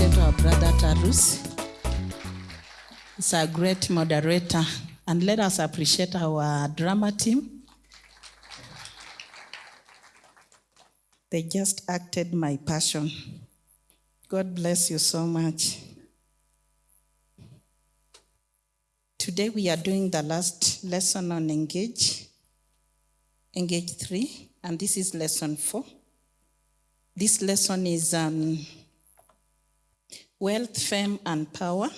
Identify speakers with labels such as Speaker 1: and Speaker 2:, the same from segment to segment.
Speaker 1: appreciate our brother Tarus. He's a great moderator. And let us appreciate our drama team. They just acted my passion. God bless you so much. Today we are doing the last lesson on Engage, Engage 3, and this is lesson 4. This lesson is um, Wealth, Fame, and Power.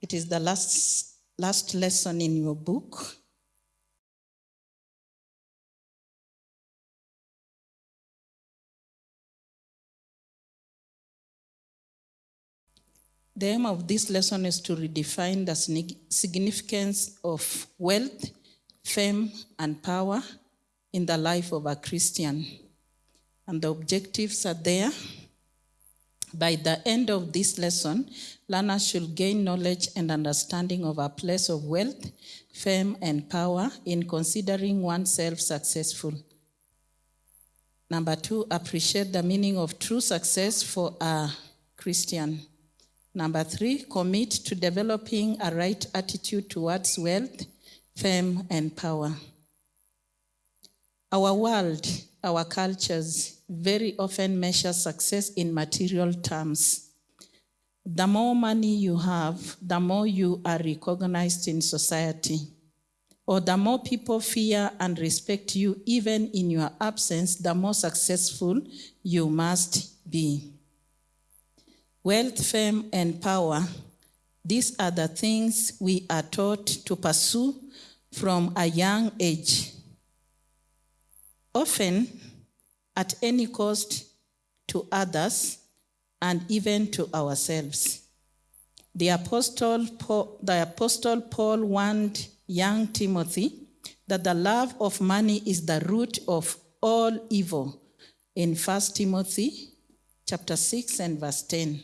Speaker 1: It is the last, last lesson in your book. The aim of this lesson is to redefine the significance of wealth, fame, and power in the life of a Christian. And the objectives are there. By the end of this lesson, learners should gain knowledge and understanding of a place of wealth, fame, and power in considering oneself successful. Number two, appreciate the meaning of true success for a Christian. Number three, commit to developing a right attitude towards wealth, fame, and power. Our world, our cultures very often measure success in material terms. The more money you have, the more you are recognized in society. Or the more people fear and respect you, even in your absence, the more successful you must be. Wealth, fame, and power, these are the things we are taught to pursue from a young age. Often, at any cost to others and even to ourselves. The Apostle Paul, the Apostle Paul warned young Timothy that the love of money is the root of all evil in 1 Timothy chapter 6 and verse 10.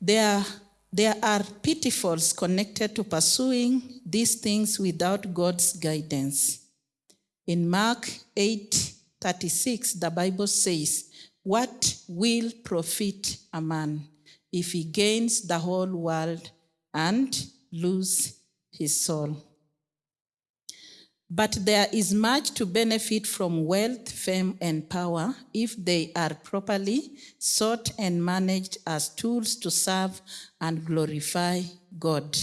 Speaker 1: There, there are pitfalls connected to pursuing these things without God's guidance. In Mark 8 36, the Bible says, What will profit a man if he gains the whole world and lose his soul? But there is much to benefit from wealth, fame, and power if they are properly sought and managed as tools to serve and glorify God.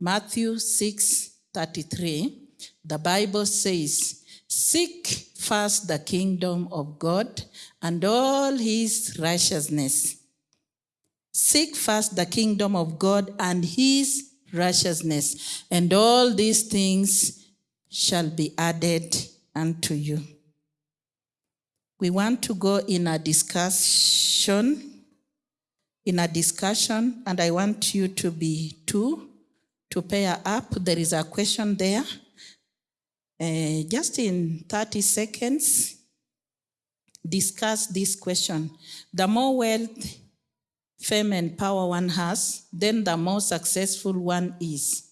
Speaker 1: Matthew 6 33, the Bible says, Seek first the kingdom of God and all his righteousness. Seek first the kingdom of God and his righteousness, and all these things shall be added unto you. We want to go in a discussion, in a discussion, and I want you to be two to pair up. There is a question there. Uh, just in 30 seconds, discuss this question. The more wealth, fame, and power one has, then the more successful one is.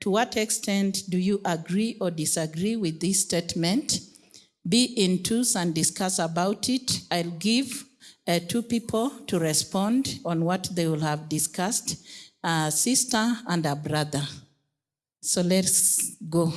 Speaker 1: To what extent do you agree or disagree with this statement? Be in twos and discuss about it. I'll give uh, two people to respond on what they will have discussed a sister and a brother. So let's go.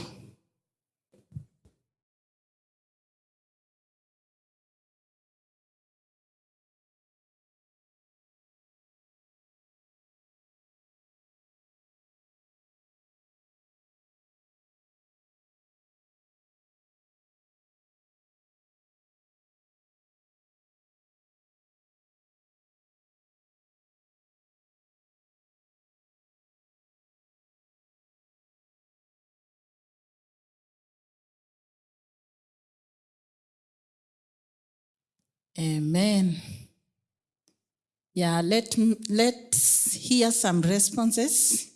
Speaker 1: Amen. Yeah, let, let's hear some responses.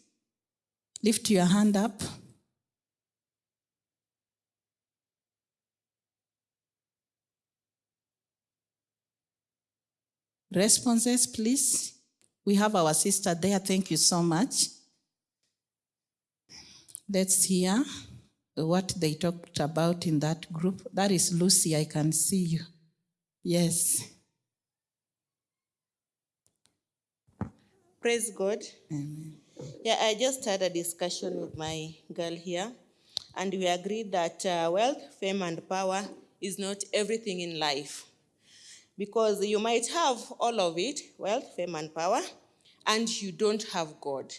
Speaker 1: Lift your hand up. Responses, please. We have our sister there. Thank you so much. Let's hear what they talked about in that group. That is Lucy. I can see you. Yes.
Speaker 2: Praise God. Amen. Yeah, I just had a discussion with my girl here, and we agreed that uh, wealth, fame, and power is not everything in life. Because you might have all of it wealth, fame, and power and you don't have God.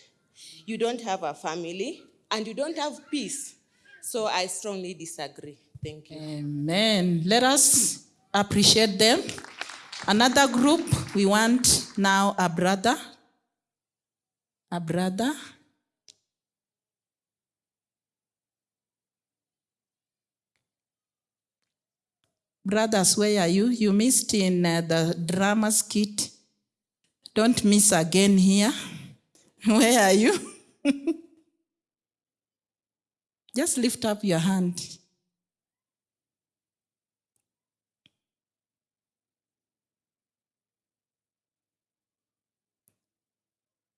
Speaker 2: You don't have a family and you don't have peace. So I strongly disagree. Thank you.
Speaker 1: Amen. Let us appreciate them. Another group, we want now a brother. A brother. Brothers, where are you? You missed in uh, the drama skit. Don't miss again here. Where are you? Just lift up your hand.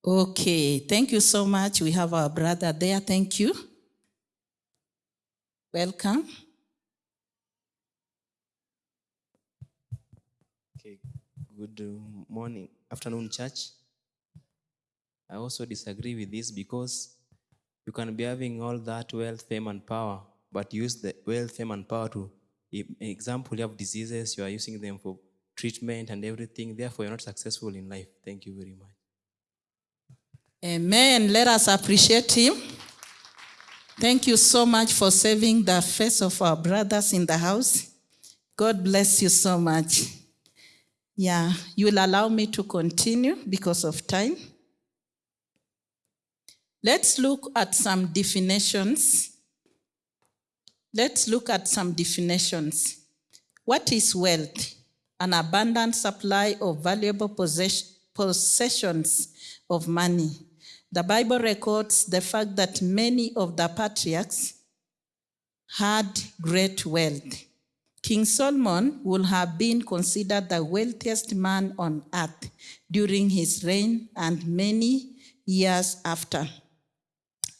Speaker 1: Okay, thank you so much. We have our brother there. Thank you. Welcome.
Speaker 3: Okay, good uh, morning, afternoon, church. I also disagree with this because you can be having all that wealth, fame, and power, but use the wealth, fame, and power to, example, you have diseases, you are using them for treatment and everything. Therefore, you're not successful in life. Thank you very much.
Speaker 1: Amen. Let us appreciate him. Thank you so much for saving the face of our brothers in the house. God bless you so much. Yeah, you will allow me to continue because of time. Let's look at some definitions. Let's look at some definitions. What is wealth? An abundant supply of valuable possess- possessions of money. The Bible records the fact that many of the patriarchs had great wealth. King Solomon would have been considered the wealthiest man on earth during his reign and many years after.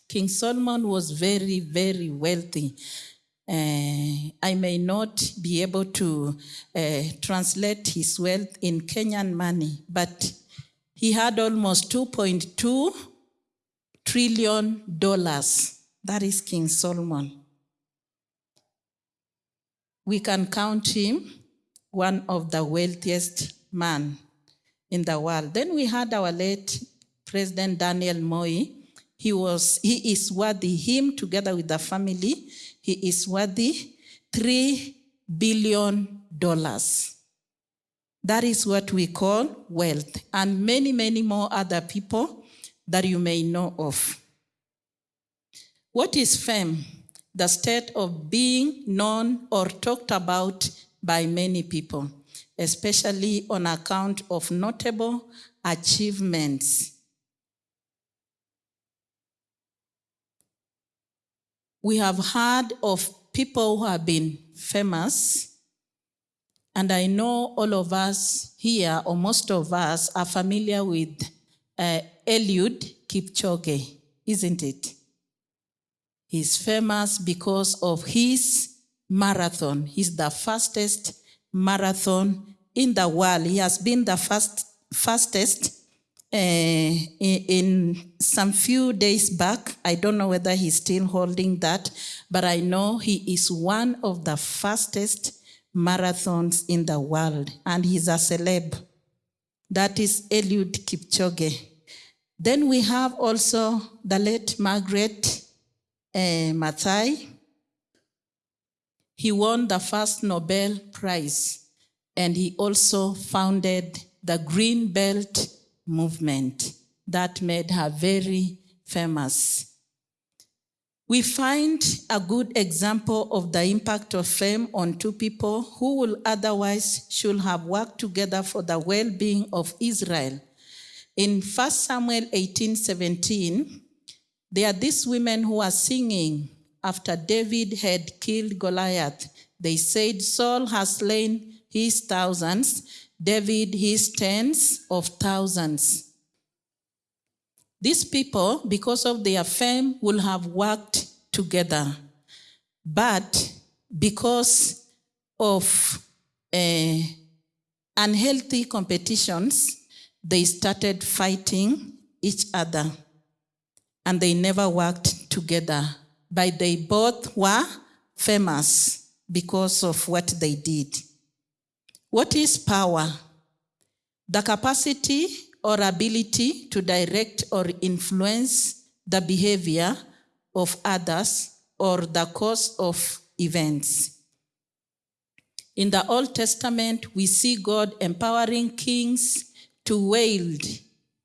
Speaker 1: King Solomon was very, very wealthy. Uh, I may not be able to uh, translate his wealth in Kenyan money, but he had almost 2.2 trillion dollars. That is King Solomon. We can count him one of the wealthiest man in the world. Then we had our late President Daniel Moi. He was he is worthy him together with the family. He is worthy 3 billion dollars. That is what we call wealth, and many, many more other people that you may know of. What is fame? The state of being known or talked about by many people, especially on account of notable achievements. We have heard of people who have been famous and I know all of us here, or most of us, are familiar with uh, Eliud Kipchoge, isn't it? He's famous because of his marathon. He's the fastest marathon in the world. He has been the fast, fastest uh, in, in some few days back. I don't know whether he's still holding that, but I know he is one of the fastest marathons in the world, and he's a celeb. That is Eliud Kipchoge. Then we have also the late Margaret uh, Maathai. He won the first Nobel Prize, and he also founded the Green Belt movement that made her very famous. We find a good example of the impact of fame on two people who will otherwise should have worked together for the well-being of Israel. In 1 Samuel 18, 17, there are these women who are singing after David had killed Goliath. They said, Saul has slain his thousands, David his tens of thousands. These people, because of their fame, will have worked together. But because of uh, unhealthy competitions, they started fighting each other, and they never worked together, but they both were famous because of what they did. What is power? The capacity or ability to direct or influence the behavior of others or the course of events. In the Old Testament, we see God empowering kings to wield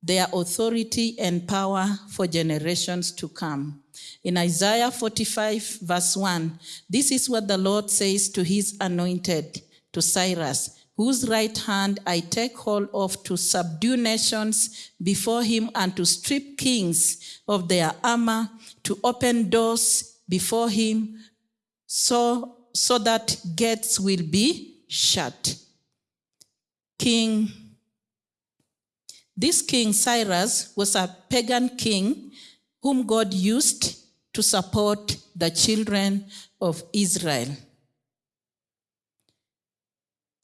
Speaker 1: their authority and power for generations to come. In Isaiah 45, verse 1, this is what the Lord says to his anointed, to Cyrus, whose right hand I take hold of to subdue nations before him and to strip kings of their armor, to open doors before him, so, so that gates will be shut. King, this king Cyrus was a pagan king whom God used to support the children of Israel.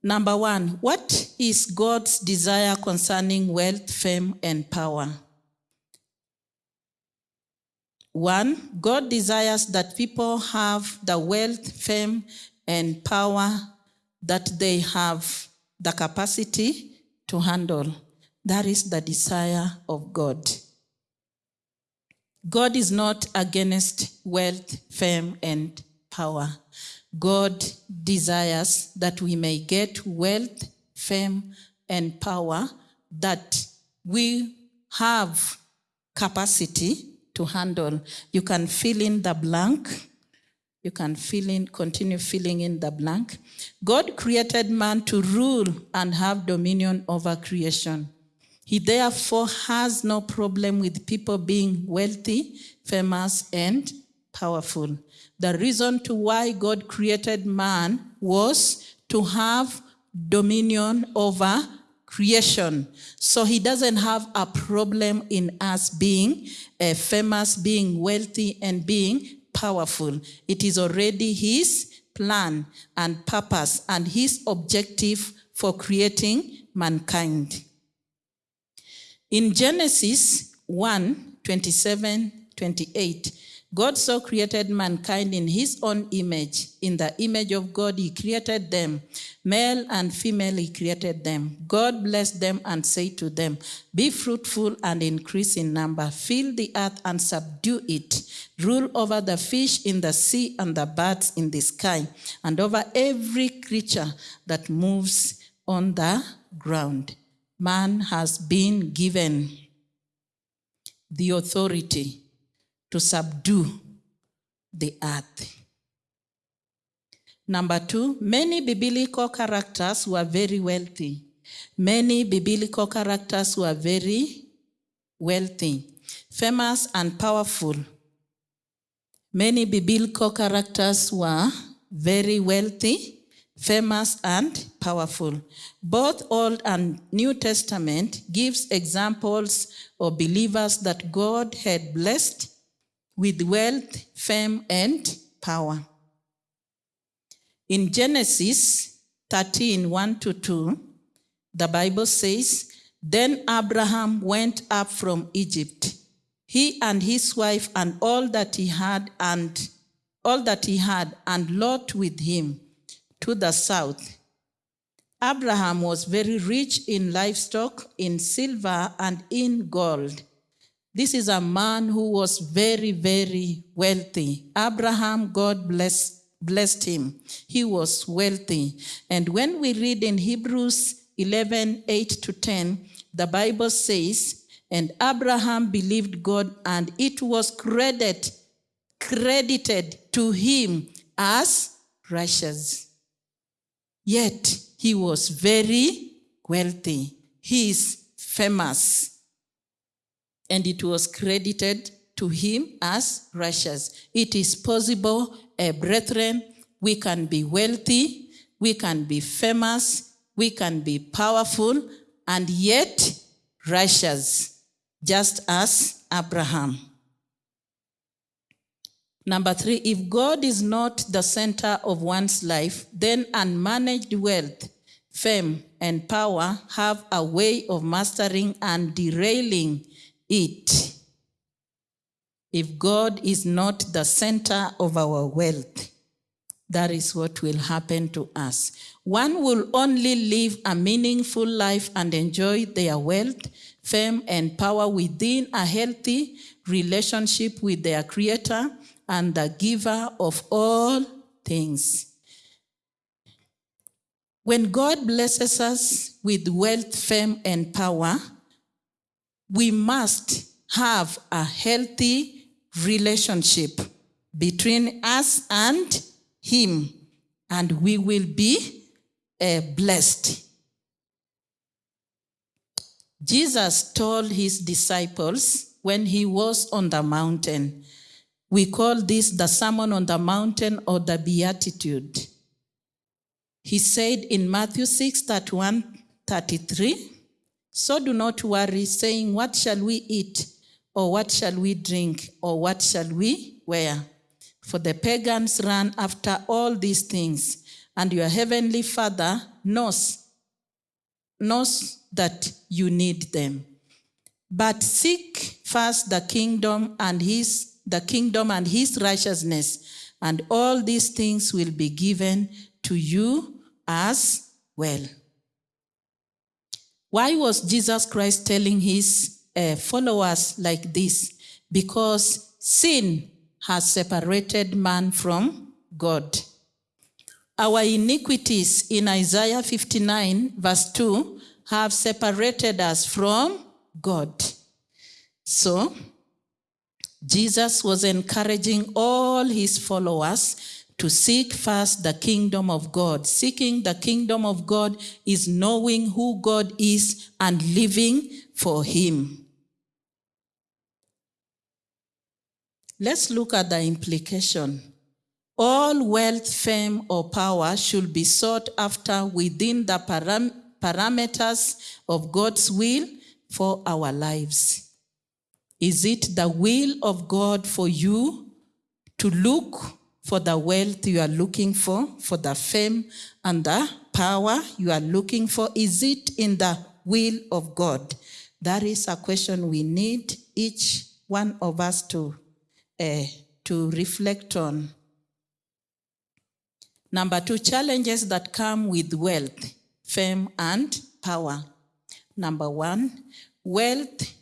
Speaker 1: Number one, what is God's desire concerning wealth, fame, and power? One, God desires that people have the wealth, fame, and power that they have the capacity to handle. That is the desire of God. God is not against wealth, fame, and power. God desires that we may get wealth, fame, and power, that we have capacity to handle. You can fill in the blank. You can fill in, continue filling in the blank. God created man to rule and have dominion over creation. He therefore has no problem with people being wealthy, famous, and powerful. The reason to why God created man was to have dominion over creation. So he doesn't have a problem in us being uh, famous, being wealthy, and being powerful. It is already his plan and purpose and his objective for creating mankind. In Genesis 1 27 28, God so created mankind in his own image. In the image of God, he created them. Male and female, he created them. God blessed them and said to them, Be fruitful and increase in number. Fill the earth and subdue it. Rule over the fish in the sea and the birds in the sky, and over every creature that moves on the ground. Man has been given the authority to subdue the earth. Number two, many biblical characters were very wealthy. Many biblical characters were very wealthy, famous, and powerful. Many biblical characters were very wealthy, famous, and powerful. Both Old and New Testament gives examples of believers that God had blessed with wealth, fame, and power. In Genesis 13 1 to 2, the Bible says, Then Abraham went up from Egypt, he and his wife, and all that he had, and all that he had, and Lot with him, to the south. Abraham was very rich in livestock, in silver, and in gold. This is a man who was very, very wealthy. Abraham, God bless, blessed him. He was wealthy. And when we read in Hebrews 11 8 to 10, the Bible says, And Abraham believed God, and it was credit, credited to him as righteous. Yet he was very wealthy. He is famous and it was credited to him as righteous. It is possible, uh, brethren, we can be wealthy, we can be famous, we can be powerful, and yet righteous, just as Abraham. Number three, if God is not the center of one's life, then unmanaged wealth, fame, and power have a way of mastering and derailing it. If God is not the center of our wealth, that is what will happen to us. One will only live a meaningful life and enjoy their wealth, fame, and power within a healthy relationship with their Creator and the giver of all things. When God blesses us with wealth, fame, and power, we must have a healthy relationship between us and Him, and we will be uh, blessed. Jesus told his disciples when he was on the mountain, we call this the Sermon on the Mountain or the Beatitude. He said in Matthew 6 31 33, So do not worry, saying, What shall we eat? Or what shall we drink? Or what shall we wear? For the pagans run after all these things, and your heavenly Father knows, knows that you need them. But seek first the kingdom and his the kingdom and his righteousness, and all these things will be given to you as well. Why was Jesus Christ telling his uh, followers like this? Because sin has separated man from God. Our iniquities in Isaiah 59, verse 2, have separated us from God. So, Jesus was encouraging all his followers to seek first the kingdom of God. Seeking the kingdom of God is knowing who God is and living for him. Let's look at the implication. All wealth, fame, or power should be sought after within the param- parameters of God's will for our lives. Is it the will of God for you to look for the wealth you are looking for, for the fame and the power you are looking for? Is it in the will of God? That is a question we need each one of us to, uh, to reflect on. Number two, challenges that come with wealth, fame, and power. Number one, wealth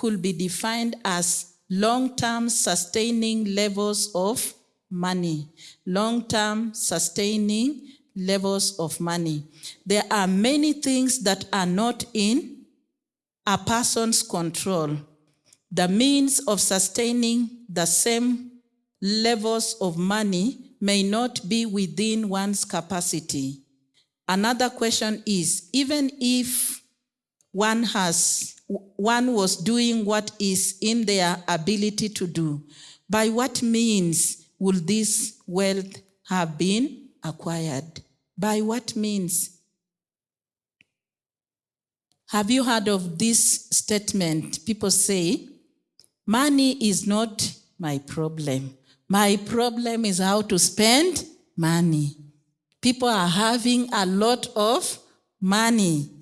Speaker 1: could be defined as long-term sustaining levels of money. Long-term sustaining levels of money. There are many things that are not in a person's control. The means of sustaining the same levels of money may not be within one's capacity. Another question is, even if one has one was doing what is in their ability to do, by what means will this wealth have been acquired? By what means? Have you heard of this statement? People say, money is not my problem. My problem is how to spend money. People are having a lot of money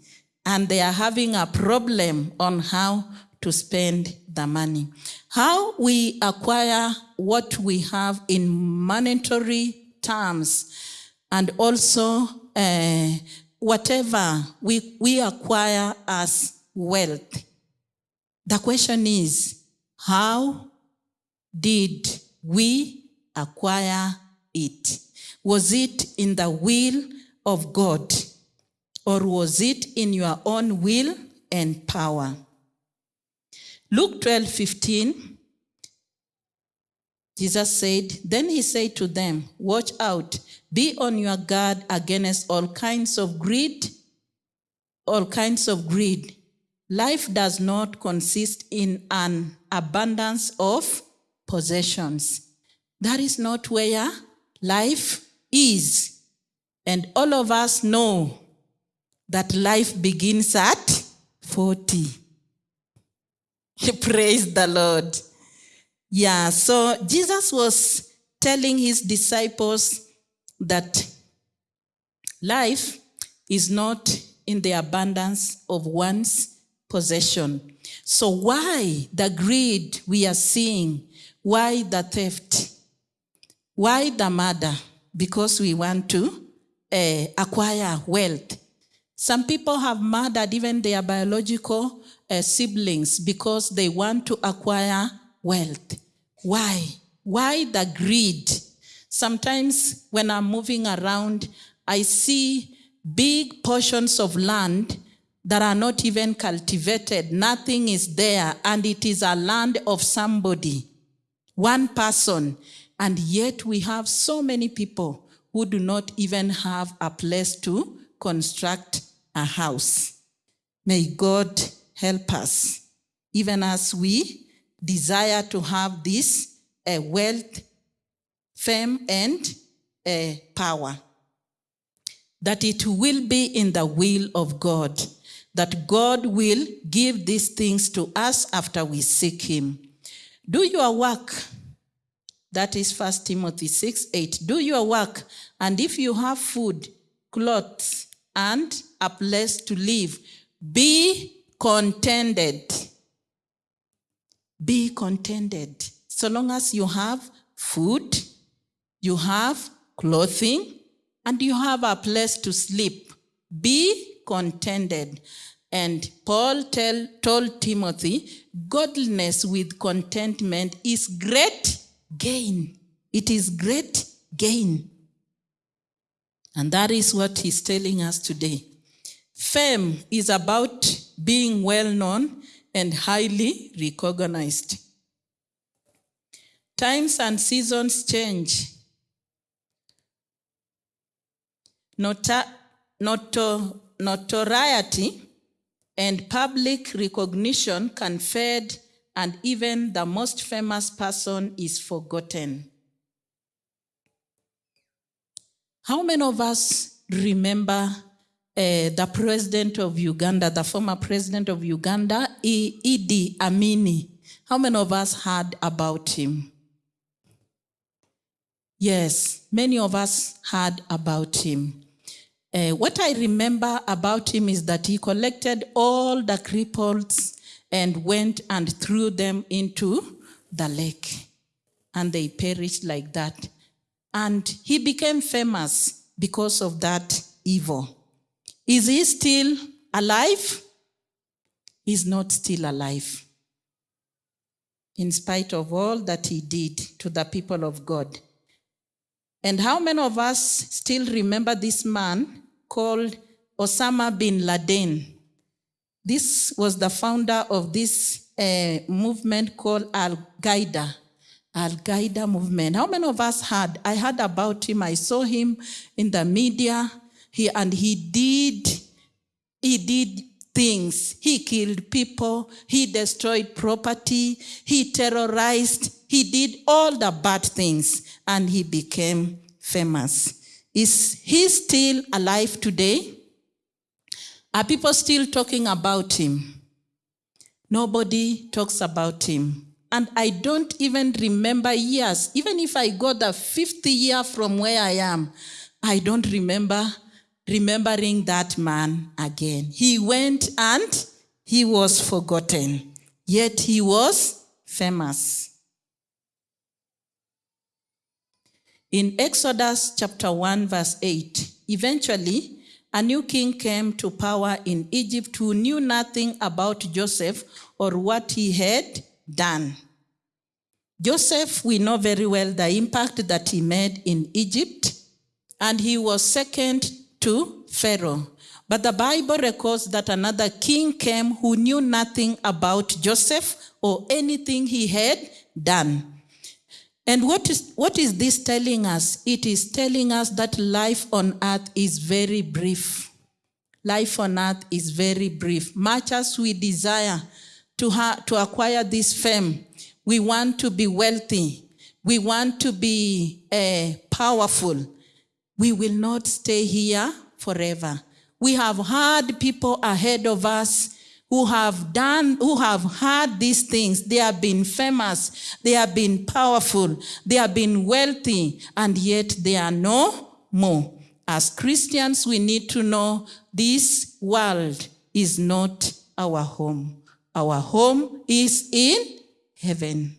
Speaker 1: and they are having a problem on how to spend the money. How we acquire what we have in monetary terms and also uh, whatever we, we acquire as wealth. The question is, how did we acquire it? Was it in the will of God? Or was it in your own will and power? Luke 12 15, Jesus said, Then he said to them, Watch out, be on your guard against all kinds of greed, all kinds of greed. Life does not consist in an abundance of possessions. That is not where life is. And all of us know that life begins at 40. Praise the Lord. Yeah, so Jesus was telling his disciples that life is not in the abundance of one's possession. So, why the greed we are seeing? Why the theft? Why the murder? Because we want to uh, acquire wealth. Some people have murdered even their biological uh, siblings because they want to acquire wealth. Why? Why the greed? Sometimes when I'm moving around, I see big portions of land that are not even cultivated. Nothing is there, and it is a land of somebody, one person. And yet we have so many people who do not even have a place to construct a house. May God help us, even as we desire to have this uh, wealth, fame, and uh, power. That it will be in the will of God, that God will give these things to us after we seek Him. Do your work. That is First Timothy 6 8. Do your work, and if you have food, clothes, and a place to live, be contented. Be contented. So long as you have food, you have clothing, and you have a place to sleep, be contented. And Paul tell, told Timothy, godliness with contentment is great gain. It is great gain. And that is what he's telling us today. Fame is about being well known and highly recognized. Times and seasons change. Nota, noto, notoriety and public recognition can fade, and even the most famous person is forgotten. How many of us remember uh, the president of Uganda, the former president of Uganda, Idi Amini? How many of us heard about him? Yes, many of us heard about him. Uh, what I remember about him is that he collected all the cripples and went and threw them into the lake. And they perished like that. And he became famous because of that evil. Is he still alive? He's not still alive. In spite of all that he did to the people of God. And how many of us still remember this man called Osama bin Laden? This was the founder of this uh, movement called Al Qaeda. Al Qaeda movement. How many of us heard? I heard about him. I saw him in the media. He and he did, he did things. He killed people. He destroyed property. He terrorized. He did all the bad things, and he became famous. Is he still alive today? Are people still talking about him? Nobody talks about him. And I don't even remember years. Even if I go the 50 year from where I am, I don't remember remembering that man again. He went and he was forgotten, yet he was famous. In Exodus chapter 1, verse 8, eventually a new king came to power in Egypt who knew nothing about Joseph or what he had done. Joseph, we know very well the impact that he made in Egypt, and he was second to Pharaoh. But the Bible records that another king came who knew nothing about Joseph or anything he had done. And what is, what is this telling us? It is telling us that life on earth is very brief. Life on earth is very brief. Much as we desire to, to acquire this fame, we want to be wealthy, we want to be uh, powerful, we will not stay here forever. We have had people ahead of us who have done, who have had these things. They have been famous, they have been powerful, they have been wealthy, and yet they are no more. As Christians, we need to know this world is not our home. Our home is in heaven.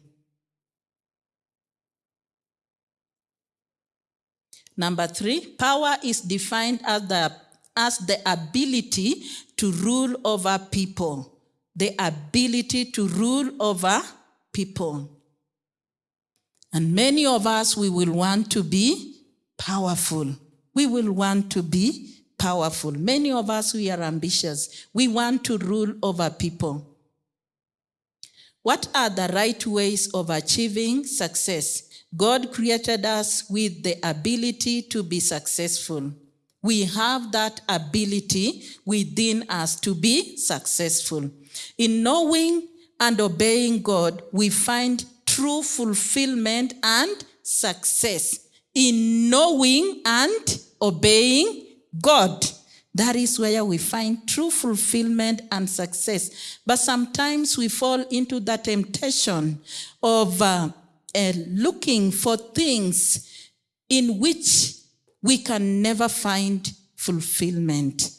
Speaker 1: Number three, power is defined as the, as the ability to rule over people. The ability to rule over people. And many of us, we will want to be powerful. We will want to be powerful. Many of us, we are ambitious. We want to rule over people. What are the right ways of achieving success? God created us with the ability to be successful. We have that ability within us to be successful. In knowing and obeying God, we find true fulfillment and success. In knowing and obeying God, that is where we find true fulfillment and success. But sometimes we fall into the temptation of uh, uh, looking for things in which we can never find fulfillment.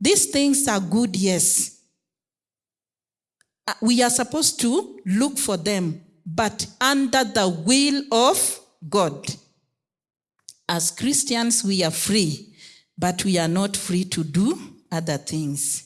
Speaker 1: These things are good, yes. Uh, We are supposed to look for them, but under the will of God. As Christians, we are free, but we are not free to do other things.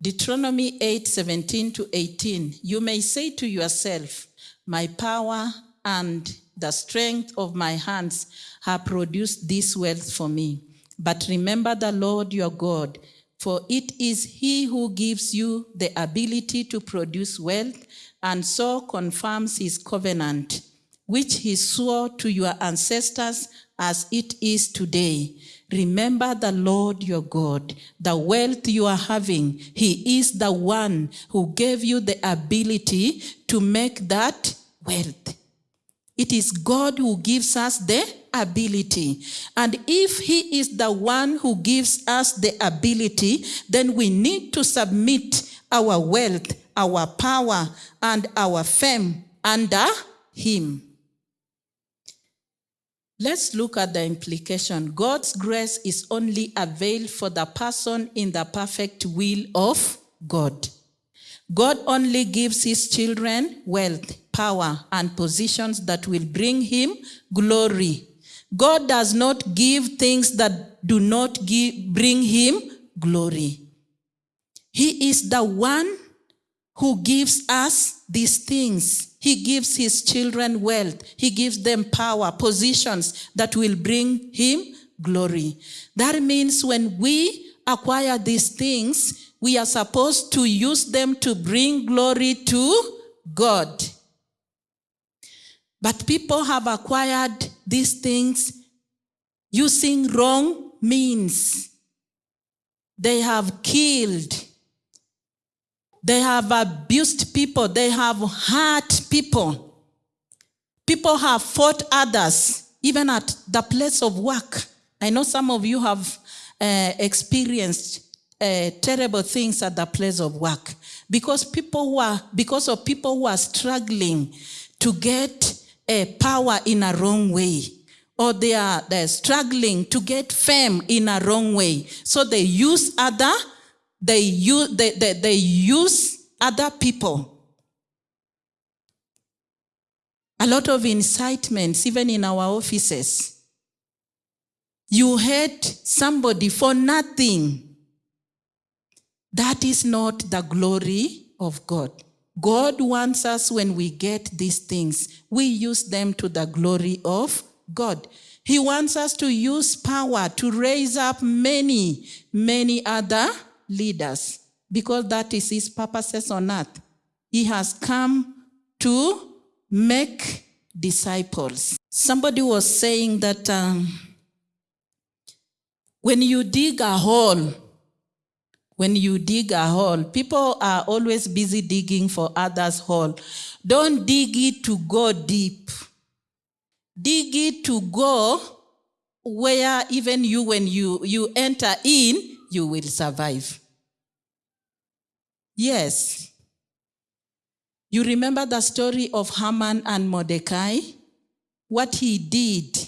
Speaker 1: Deuteronomy 8 17 to 18. You may say to yourself, My power and the strength of my hands have produced this wealth for me. But remember the Lord your God, for it is he who gives you the ability to produce wealth and so confirms his covenant, which he swore to your ancestors as it is today. Remember the Lord your God, the wealth you are having. He is the one who gave you the ability to make that wealth. It is God who gives us the ability. And if He is the one who gives us the ability, then we need to submit our wealth, our power, and our fame under Him. Let's look at the implication. God's grace is only availed for the person in the perfect will of God. God only gives his children wealth, power, and positions that will bring him glory. God does not give things that do not give, bring him glory. He is the one who gives us these things. He gives his children wealth. He gives them power, positions that will bring him glory. That means when we acquire these things, we are supposed to use them to bring glory to God. But people have acquired these things using wrong means. They have killed. They have abused people. They have hurt people. People have fought others, even at the place of work. I know some of you have uh, experienced uh, terrible things at the place of work because people who are because of people who are struggling to get uh, power in a wrong way or they are struggling to get fame in a wrong way so they use other they use they, they, they use other people a lot of incitements even in our offices you hate somebody for nothing that is not the glory of God. God wants us when we get these things, we use them to the glory of God. He wants us to use power to raise up many, many other leaders because that is his purposes on earth. He has come to make disciples. Somebody was saying that um, when you dig a hole, when you dig a hole, people are always busy digging for others' hole. Don't dig it to go deep. Dig it to go where even you, when you, you enter in, you will survive. Yes. You remember the story of Haman and Mordecai? What he did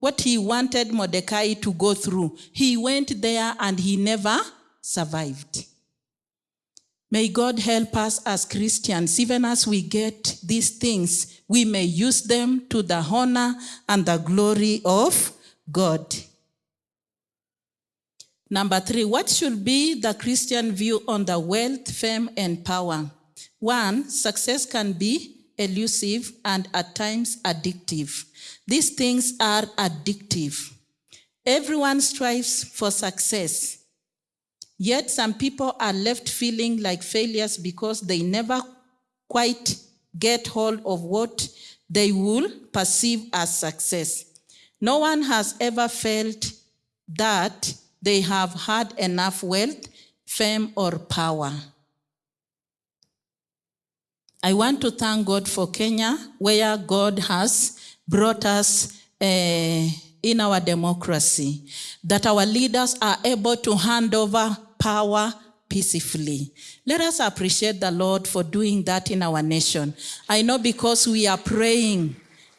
Speaker 1: what he wanted Mordecai to go through. He went there and he never survived. May God help us as Christians, even as we get these things, we may use them to the honor and the glory of God. Number three, what should be the Christian view on the wealth, fame, and power? One, success can be elusive and at times addictive. These things are addictive. Everyone strives for success. Yet some people are left feeling like failures because they never quite get hold of what they will perceive as success. No one has ever felt that they have had enough wealth, fame, or power. I want to thank God for Kenya, where God has brought us uh, in our democracy, that our leaders are able to hand over power peacefully. Let us appreciate the Lord for doing that in our nation. I know because we are praying,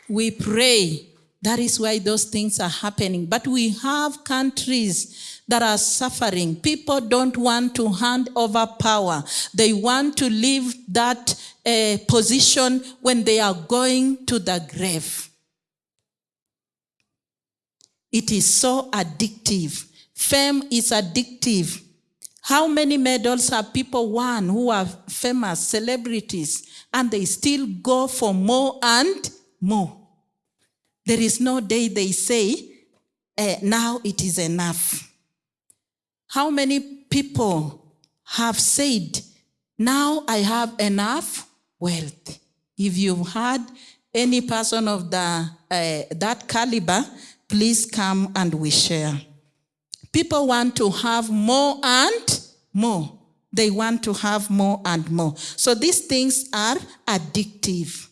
Speaker 1: we pray. That is why those things are happening. But we have countries that are suffering. People don't want to hand over power. They want to leave that uh, position when they are going to the grave. It is so addictive. Fame is addictive. How many medals have people won who are famous celebrities and they still go for more and more? There is no day they say, eh, now it is enough. How many people have said, now I have enough wealth? If you've had any person of the, uh, that caliber, please come and we share. People want to have more and more. They want to have more and more. So these things are addictive.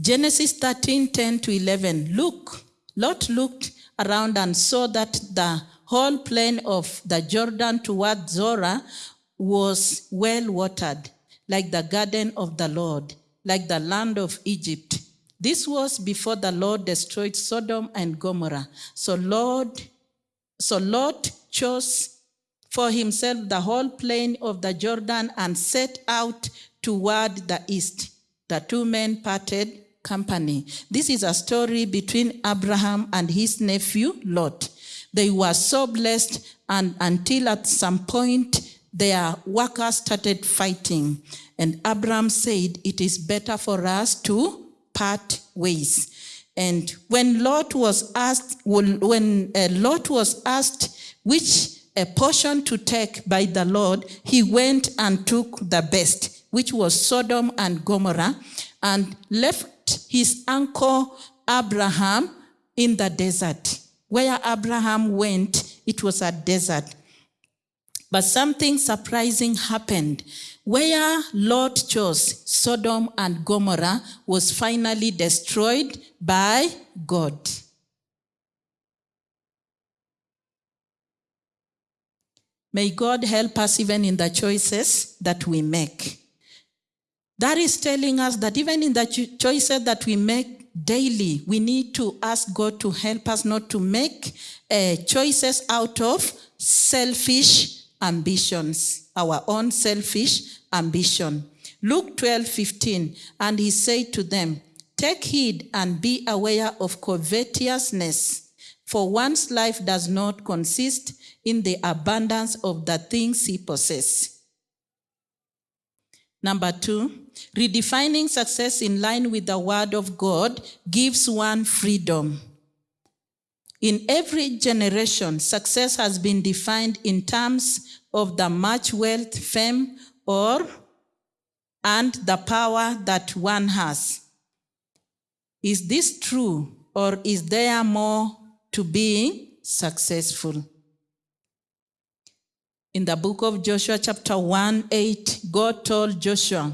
Speaker 1: Genesis 13, 10 to 11. Look, Lot looked around and saw that the whole plain of the Jordan toward Zoar was well watered, like the garden of the Lord, like the land of Egypt. This was before the Lord destroyed Sodom and Gomorrah. So Lord, so Lot chose for himself the whole plain of the Jordan and set out toward the east. The two men parted company. This is a story between Abraham and his nephew Lot. They were so blessed and until at some point their workers started fighting. And Abraham said, it is better for us to part ways. And when Lot was asked, when uh, Lot was asked which a portion to take by the Lord, he went and took the best, which was Sodom and Gomorrah, and left his uncle Abraham in the desert. Where Abraham went, it was a desert. But something surprising happened. Where Lot chose, Sodom and Gomorrah was finally destroyed by God. May God help us even in the choices that we make. That is telling us that even in the cho- choices that we make daily, we need to ask God to help us not to make uh, choices out of selfish ambitions, our own selfish ambition. Luke 12, 15, and he said to them, Take heed and be aware of covetousness, for one's life does not consist in the abundance of the things he possesses. Number two, redefining success in line with the word of God gives one freedom. In every generation, success has been defined in terms of the much wealth, fame, or and the power that one has. Is this true, or is there more to being successful? In the book of Joshua, chapter 1 8, God told Joshua,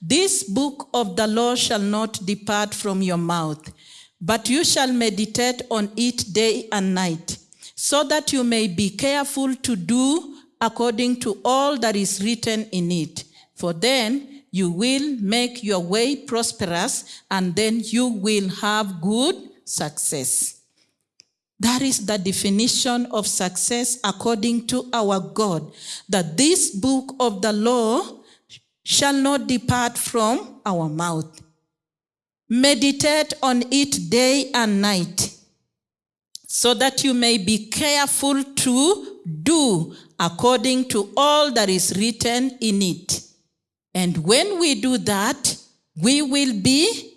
Speaker 1: This book of the law shall not depart from your mouth, but you shall meditate on it day and night, so that you may be careful to do according to all that is written in it. For then you will make your way prosperous, and then you will have good success. That is the definition of success according to our God, that this book of the law shall not depart from our mouth. Meditate on it day and night, so that you may be careful to do according to all that is written in it. And when we do that, we will be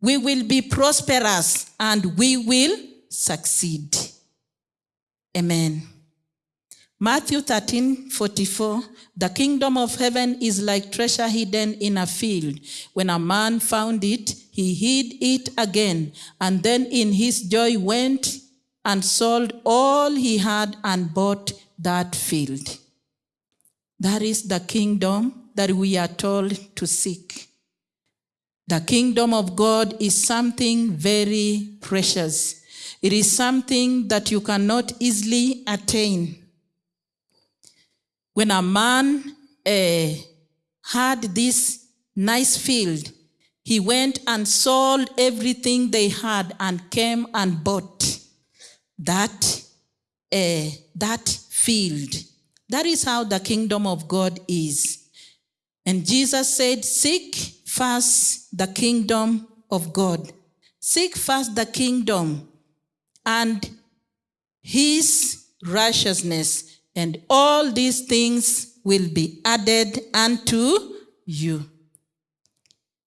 Speaker 1: we will be prosperous and we will succeed. Amen. Matthew 13, 44. The kingdom of heaven is like treasure hidden in a field. When a man found it, he hid it again, and then in his joy went and sold all he had and bought that field. That is the kingdom that we are told to seek. The kingdom of God is something very precious. It is something that you cannot easily attain. When a man uh, had this nice field, he went and sold everything they had and came and bought that, uh, that field. That is how the kingdom of God is. And Jesus said, Seek first the kingdom of God. Seek first the kingdom and his righteousness, and all these things will be added unto you.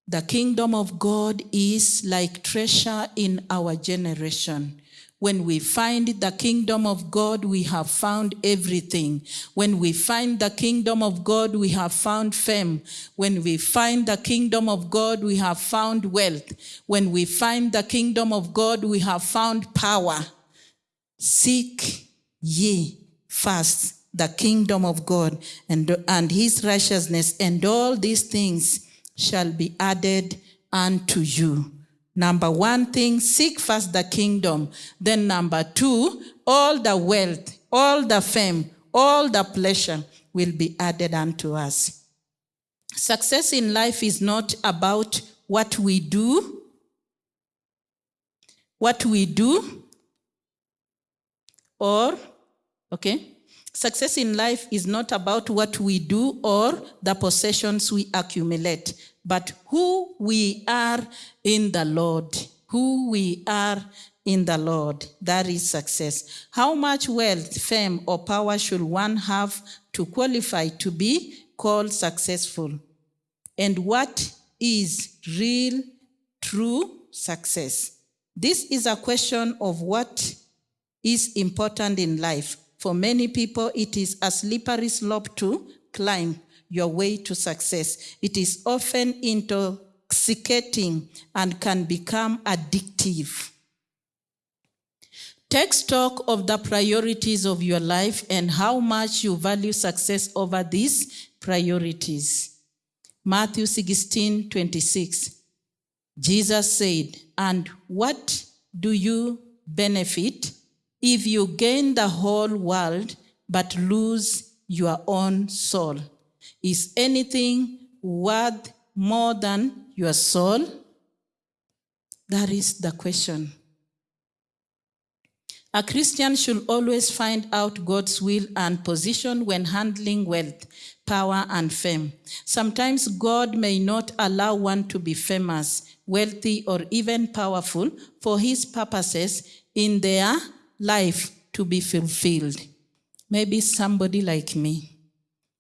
Speaker 1: The kingdom of God is like treasure in our generation. When we find the kingdom of God, we have found everything. When we find the kingdom of God, we have found fame. When we find the kingdom of God, we have found wealth. When we find the kingdom of God, we have found power. Seek ye first the kingdom of God and, and his righteousness, and all these things shall be added unto you. Number one thing, seek first the kingdom. Then number two, all the wealth, all the fame, all the pleasure will be added unto us. Success in life is not about what we do, what we do, or, okay, success in life is not about what we do or the possessions we accumulate, but who we are in the Lord. Who we are in the Lord. That is success. How much wealth, fame, or power should one have to qualify to be called successful? And what is real, true success? This is a question of what is important in life. For many people, it is a slippery slope to climb your way to success. It is often intoxicating and can become addictive. Take stock of the priorities of your life and how much you value success over these priorities. Matthew 16 26. Jesus said, And what do you benefit if you gain the whole world but lose your own soul? Is anything worth more than your soul? That is the question. A Christian should always find out God's will and position when handling wealth, power, and fame. Sometimes God may not allow one to be famous, wealthy, or even powerful for his purposes in their life to be fulfilled. Maybe somebody like me.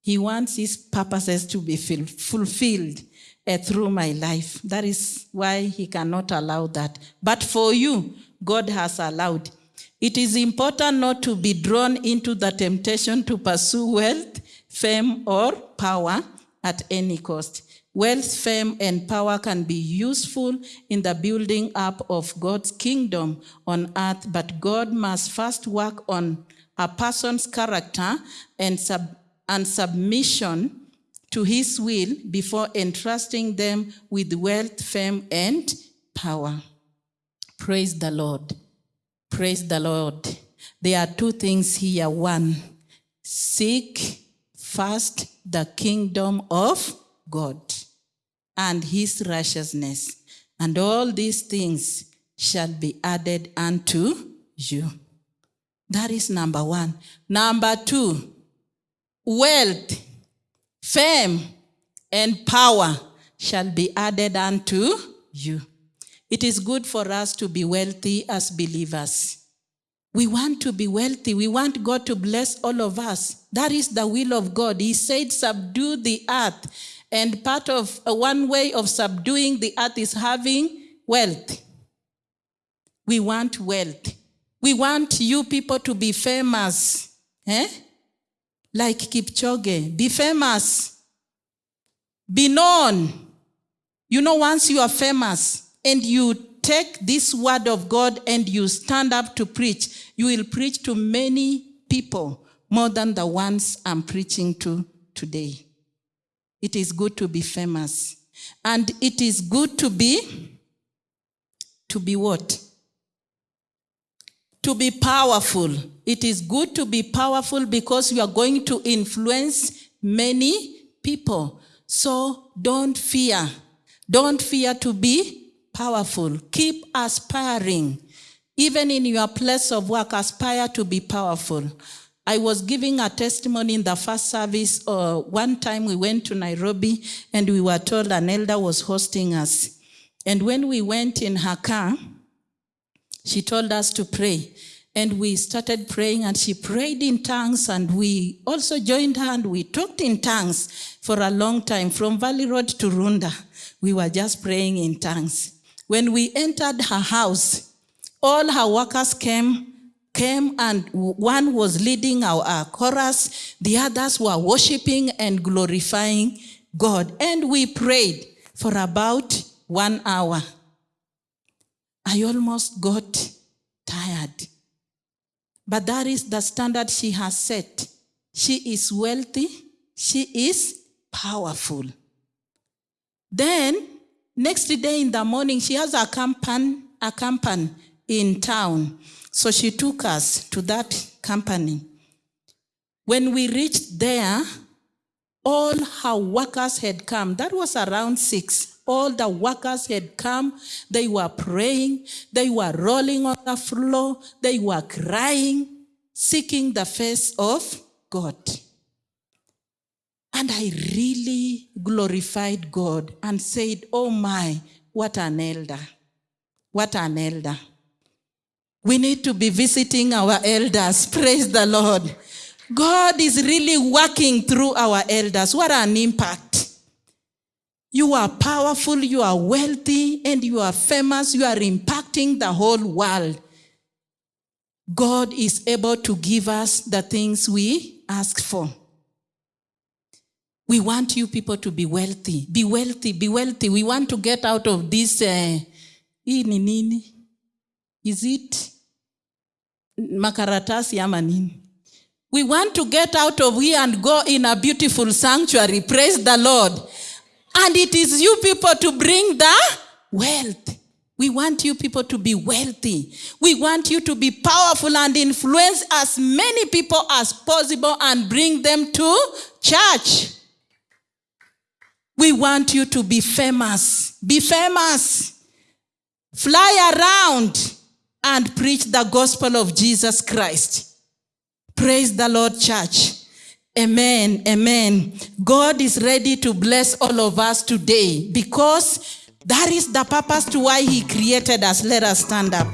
Speaker 1: He wants his purposes to be fulfilled uh, through my life. That is why he cannot allow that. But for you, God has allowed. It is important not to be drawn into the temptation to pursue wealth, fame, or power at any cost. Wealth, fame, and power can be useful in the building up of God's kingdom on earth, but God must first work on a person's character and sub and submission to his will before entrusting them with wealth, fame, and power. Praise the Lord. Praise the Lord. There are two things here. One, seek first the kingdom of God and his righteousness, and all these things shall be added unto you. That is number one. Number two, wealth, fame, and power shall be added unto you. It is good for us to be wealthy as believers. We want to be wealthy. We want God to bless all of us. That is the will of God. He said, subdue the earth. And part of uh, one way of subduing the earth is having wealth. We want wealth. We want you people to be famous. Eh? Like Kipchoge. Be famous. Be known. You know, once you are famous and you take this word of God and you stand up to preach, you will preach to many people more than the ones I'm preaching to today. It is good to be famous. And it is good to be, to be what? To be powerful. It is good to be powerful because you are going to influence many people. So don't fear. Don't fear to be powerful. Keep aspiring. Even in your place of work, aspire to be powerful. I was giving a testimony in the first service. Uh, one time we went to Nairobi and we were told an elder was hosting us. And when we went in her car, she told us to pray. And we started praying and she prayed in tongues and we also joined her and we talked in tongues for a long time from Valley Road to Runda. We were just praying in tongues. When we entered her house, all her workers came came and one was leading our, our, chorus, the others were worshiping and glorifying God. And we prayed for about one hour. I almost got tired. But that is the standard she has set. She is wealthy, she is powerful. Then, next day in the morning, she has a company, a company in town. So she took us to that company. When we reached there, all her workers had come. That was around six. All the workers had come. They were praying. They were rolling on the floor. They were crying, seeking the face of God. And I really glorified God and said, Oh my, what an elder. What an elder. We need to be visiting our elders. Praise the Lord. God is really working through our elders. What an impact. You are powerful, you are wealthy, and you are famous. You are impacting the whole world. God is able to give us the things we ask for. We want you people to be wealthy. Be wealthy, be wealthy. We want to get out of this. Uh, is it makaratasi ama nini? We want to get out of here and go in a beautiful sanctuary. Praise the Lord. And it is you people to bring the wealth. We want you people to be wealthy. We want you to be powerful and influence as many people as possible and bring them to church. We want you to be famous. Be famous. Fly around and preach the gospel of Jesus Christ. Praise the Lord, church. Amen. Amen. God is ready to bless all of us today because that is the purpose to why he created us. Let us stand up.